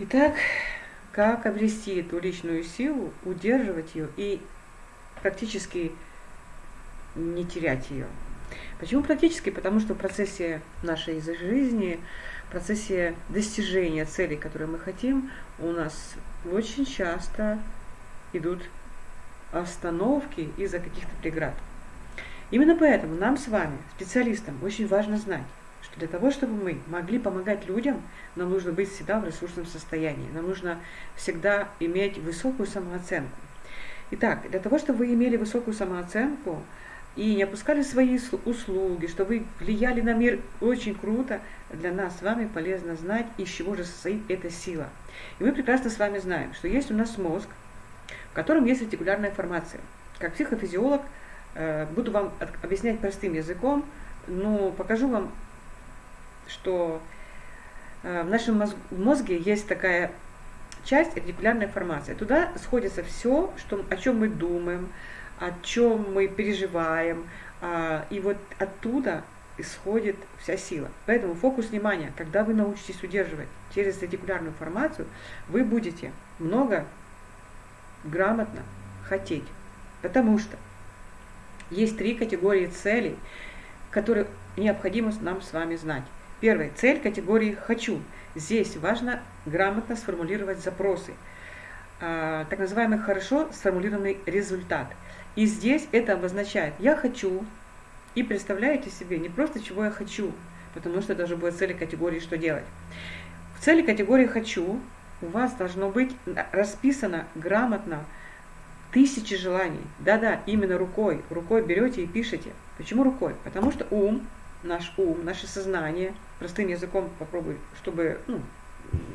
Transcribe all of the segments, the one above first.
Итак, как обрести эту личную силу, удерживать ее и практически не терять ее. Почему практически? Потому что в процессе нашей жизни, в процессе достижения целей, которые мы хотим, у нас очень часто идут остановки из-за каких-то преград. Именно поэтому нам с вами, специалистам, очень важно знать, что для того, чтобы мы могли помогать людям, нам нужно быть всегда в ресурсном состоянии. Нам нужно всегда иметь высокую самооценку. Итак, для того, чтобы вы имели высокую самооценку и не опускали свои услуги, чтобы вы влияли на мир очень круто, для нас с вами полезно знать, из чего же состоит эта сила. И мы прекрасно с вами знаем, что есть у нас мозг, в котором есть ретикулярная формация. Как психофизиолог э, буду вам объяснять простым языком, но покажу вам, что э, в нашем мозге есть такая часть ретикулярная формация. Туда сходится все, что, о чем мы думаем, о чем мы переживаем, а, и вот оттуда исходит вся сила. Поэтому фокус внимания, когда вы научитесь удерживать через ретикулярную формацию, вы будете много грамотно хотеть. Потому что есть три категории целей, которые необходимо нам с вами знать. Первая цель категории «хочу». Здесь важно грамотно сформулировать запросы, а, так называемый хорошо сформулированный результат. И здесь это обозначает «я хочу», и представляете себе не просто чего я хочу, потому что это уже будет цели категории «что делать». В цели категории «хочу» у вас должно быть расписано грамотно тысячи желаний. Да-да, именно рукой. Рукой берете и пишете. Почему рукой? Потому что ум, наш ум, наше сознание, простым языком попробуй, чтобы, ну,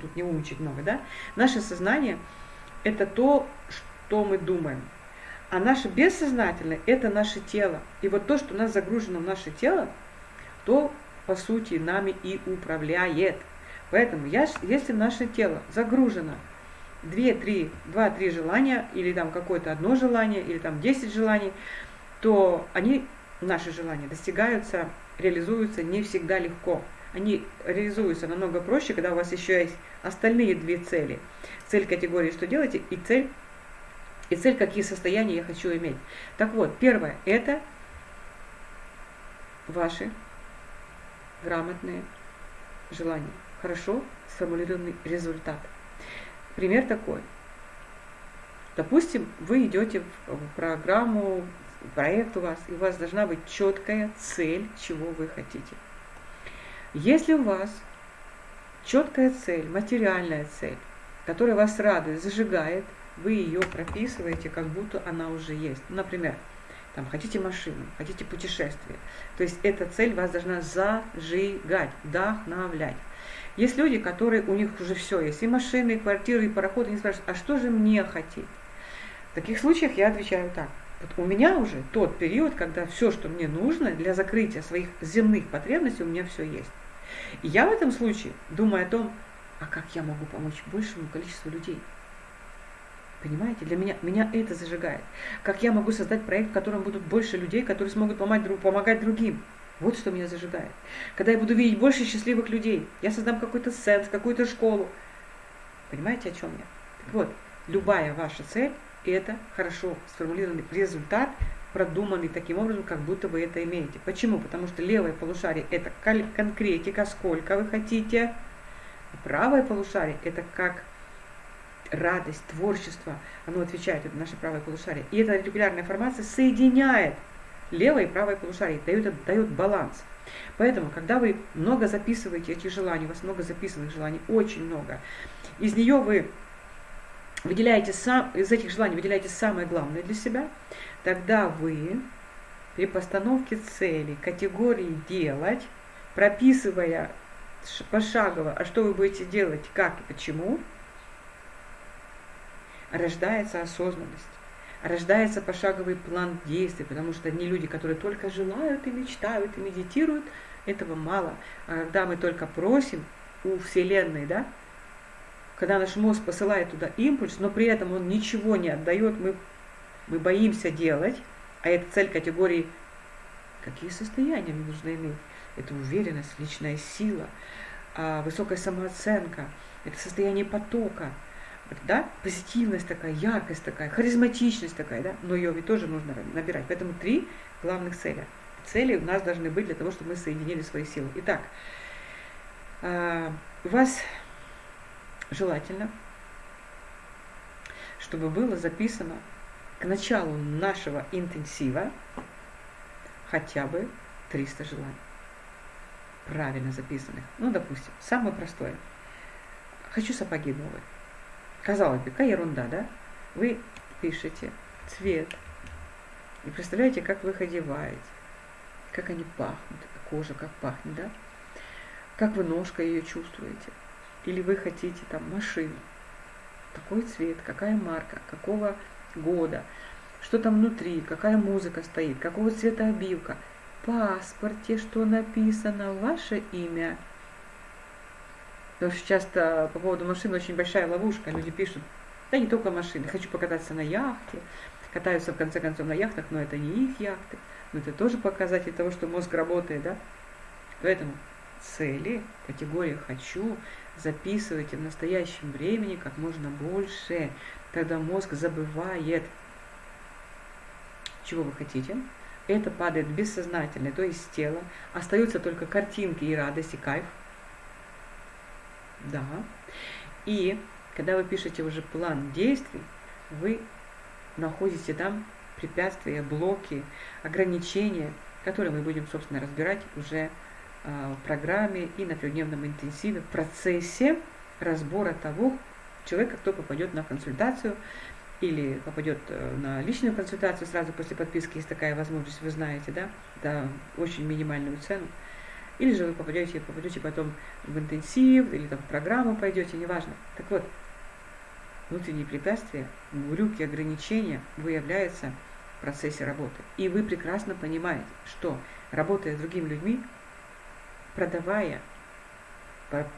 тут не умничать много, да? Наше сознание – это то, что мы думаем. А наше бессознательное – это наше тело. И вот то, что у нас загружено в наше тело, то, по сути, нами и управляет. Поэтому, если наше тело загружено 2-3, 2-3 желания, или там какое-то одно желание, или там 10 желаний, то они, наши желания, достигаются, реализуются не всегда легко. Они реализуются намного проще, когда у вас еще есть остальные две цели. Цель категории «что делаете» и цель и цель, какие состояния я хочу иметь. Так вот, первое – это ваши грамотные желания. Хорошо сформулированный результат. Пример такой. Допустим, вы идете в программу, проект у вас, и у вас должна быть четкая цель, чего вы хотите. Если у вас четкая цель, материальная цель, которая вас радует, зажигает – вы ее прописываете, как будто она уже есть. Например, там, хотите машину, хотите путешествие. То есть эта цель вас должна зажигать, вдохновлять. Есть люди, которые, у них уже все есть, и машины, и квартиры, и пароходы, они спрашивают, а что же мне хотеть? В таких случаях я отвечаю так. Вот у меня уже тот период, когда все, что мне нужно для закрытия своих земных потребностей, у меня все есть. И я в этом случае думаю о том, а как я могу помочь большему количеству людей. Понимаете, для меня, меня это зажигает. Как я могу создать проект, в котором будут больше людей, которые смогут помогать, помогать другим. Вот что меня зажигает. Когда я буду видеть больше счастливых людей, я создам какой-то сенс, какую-то школу. Понимаете, о чем я? Так вот, любая ваша цель – это хорошо сформулированный результат, продуманный таким образом, как будто вы это имеете. Почему? Потому что левое полушарие – это конкретика, сколько вы хотите. А правое полушарие – это как радость, творчество, оно отвечает, это наше правое полушарие. И эта ретикулярная формация соединяет левое и правое полушарие, дает, дает баланс. Поэтому, когда вы много записываете этих желаний, у вас много записанных желаний, очень много, из нее вы выделяете сам, из этих желаний выделяете самое главное для себя, тогда вы при постановке цели, категории «делать», прописывая пошагово, а что вы будете делать, как и почему – рождается осознанность, рождается пошаговый план действий, потому что одни люди, которые только желают и мечтают и медитируют, этого мало. А когда мы только просим у Вселенной, да, когда наш мозг посылает туда импульс, но при этом он ничего не отдает, мы, мы боимся делать, а это цель категории, какие состояния мне нужно иметь? Это уверенность, личная сила, а, высокая самооценка, это состояние потока, да, позитивность такая, яркость такая, харизматичность такая, да, но ее ведь тоже нужно набирать. Поэтому три главных цели. Цели у нас должны быть для того, чтобы мы соединили свои силы. Итак, а, у вас желательно, чтобы было записано к началу нашего интенсива хотя бы 300 желаний. Правильно записанных. Ну, допустим, самое простое. Хочу сапоги новые. Казалось бы, какая ерунда, да? Вы пишете цвет. И представляете, как вы их одеваете. Как они пахнут. Кожа как пахнет, да? Как вы ножкой ее чувствуете. Или вы хотите там машину. Какой цвет, какая марка, какого года, что там внутри, какая музыка стоит, какого цвета обивка. В паспорте, что написано, ваше имя. Потому что часто по поводу машин очень большая ловушка. Люди пишут, да не только машины, хочу покататься на яхте, катаются в конце концов на яхтах, но это не их яхты. Но это тоже показатель того, что мозг работает, да? Поэтому цели, категория «хочу» записывайте в настоящем времени как можно больше. Тогда мозг забывает, чего вы хотите. Это падает бессознательно, то есть тело. Остаются только картинки и радость, и кайф. Да. И когда вы пишете уже план действий, вы находите там препятствия, блоки, ограничения, которые мы будем, собственно, разбирать уже а, в программе и на трехдневном интенсиве в процессе разбора того человека, кто попадет на консультацию или попадет э, на личную консультацию сразу после подписки, есть такая возможность, вы знаете, да, за очень минимальную цену. Или же вы попадете, попадете потом в интенсив, или там в программу пойдете, неважно. Так вот, внутренние препятствия, глюки, ограничения выявляются в процессе работы. И вы прекрасно понимаете, что работая с другими людьми, продавая,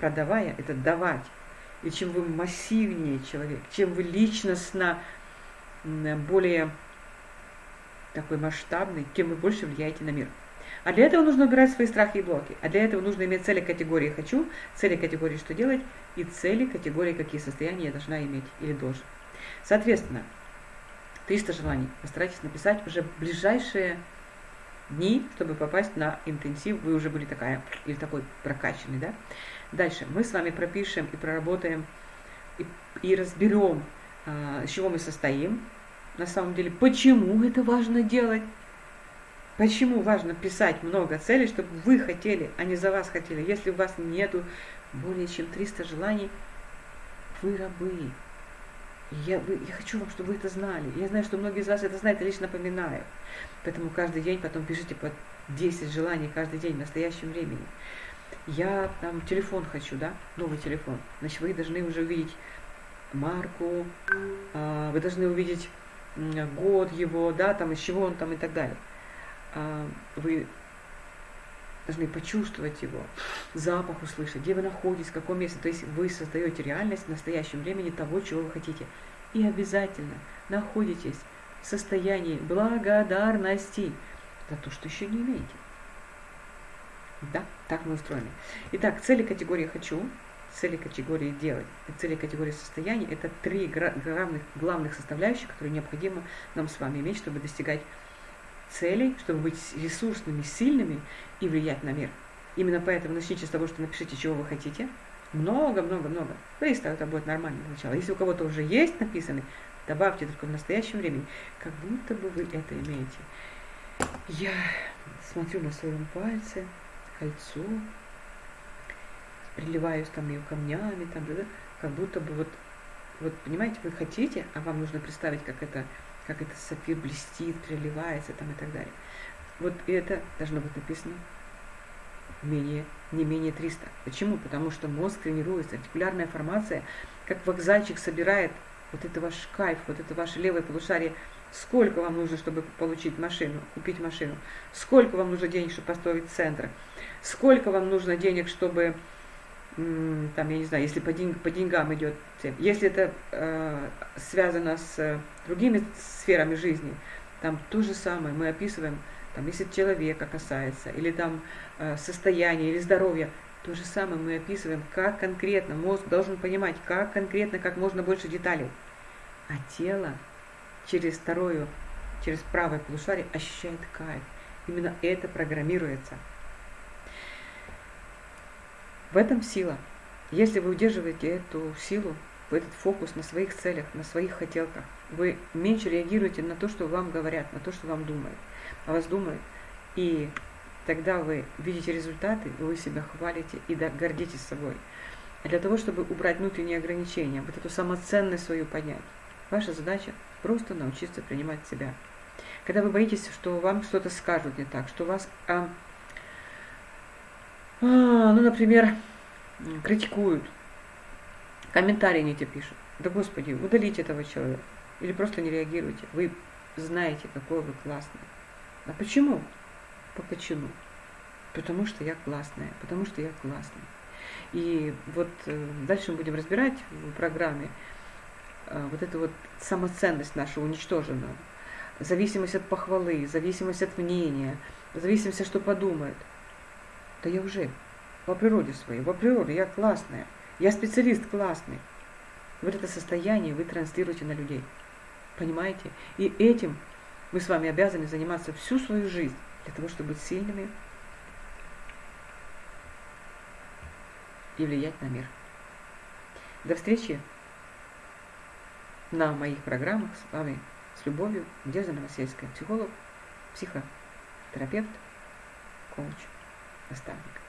продавая, это давать. И чем вы массивнее человек, чем вы личностно более такой масштабный, тем вы больше влияете на мир. А для этого нужно убирать свои страхи и блоки. А для этого нужно иметь цели категории «хочу», цели категории «что делать» и цели категории «какие состояния я должна иметь или должен». Соответственно, 300 желаний постарайтесь написать уже ближайшие дни, чтобы попасть на интенсив, вы уже были такая или такой прокачанный, да? Дальше мы с вами пропишем и проработаем и, и разберем, а, из чего мы состоим, на самом деле, почему это важно делать, почему важно писать много целей, чтобы вы хотели, а не за вас хотели. Если у вас нету более чем 300 желаний, вы рабы. Я, вы, я хочу вам, чтобы вы это знали. Я знаю, что многие из вас это знают, я лишь напоминаю. Поэтому каждый день потом пишите по 10 желаний каждый день в настоящем времени. Я там телефон хочу, да, новый телефон. Значит, вы должны уже увидеть марку, э, вы должны увидеть год его, да, там из чего он там и так далее. Э, вы должны почувствовать его, запах услышать, где вы находитесь, в каком месте. То есть вы создаете реальность в настоящем времени того, чего вы хотите. И обязательно находитесь в состоянии благодарности за то, что еще не имеете. Да, так мы устроены. Итак, цели категории «хочу», цели категории «делать» цели категории «состояние» – это три главных, главных составляющих, которые необходимо нам с вами иметь, чтобы достигать целей, чтобы быть ресурсными, сильными и влиять на мир. Именно поэтому начните с того, что напишите, чего вы хотите. Много-много-много. Быстро это будет нормально начало. Если у кого-то уже есть написанный, добавьте только в настоящем времени, как будто бы вы это имеете. Я смотрю на своем пальце, кольцо, приливаюсь там ее камнями, там, да, как будто бы вот, вот, понимаете, вы хотите, а вам нужно представить, как это как это сапфир блестит, переливается там и так далее. Вот это должно быть написано менее, не менее 300. Почему? Потому что мозг тренируется, артикулярная формация, как вокзальчик собирает вот это ваш кайф, вот это ваше левое полушарие, сколько вам нужно, чтобы получить машину, купить машину, сколько вам нужно денег, чтобы построить центр, сколько вам нужно денег, чтобы там, я не знаю, если по, деньг, по деньгам идет, если это э, связано с э, другими сферами жизни, там то же самое мы описываем, там, если человека касается, или там э, состояние, или здоровье, То же самое мы описываем, как конкретно мозг должен понимать, как конкретно, как можно больше деталей. А тело через второе, через правое полушарие ощущает кайф. Именно это программируется. В этом сила. Если вы удерживаете эту силу, этот фокус на своих целях, на своих хотелках, вы меньше реагируете на то, что вам говорят, на то, что вам думают, о вас думают. И тогда вы видите результаты, вы себя хвалите и гордитесь собой. А для того, чтобы убрать внутренние ограничения, вот эту самоценность свою поднять, ваша задача просто научиться принимать себя. Когда вы боитесь, что вам что-то скажут не так, что вас, а, ну, например, критикуют, комментарии не те пишут. Да господи, удалите этого человека. Или просто не реагируйте. Вы знаете, какой вы классный. А почему? По почему? Потому что я классная, потому что я классный. И вот э, дальше мы будем разбирать в программе э, вот эту вот самоценность нашу уничтоженную, зависимость от похвалы, зависимость от мнения, зависимость, что подумают. Да я уже по природе своей, по природе я классная, я специалист классный. Вот это состояние вы транслируете на людей. Понимаете? И этим мы с вами обязаны заниматься всю свою жизнь для того, чтобы быть сильными и влиять на мир. До встречи на моих программах с вами с любовью. Надежда Новосельская, психолог, психотерапевт, коуч, Hasta luego.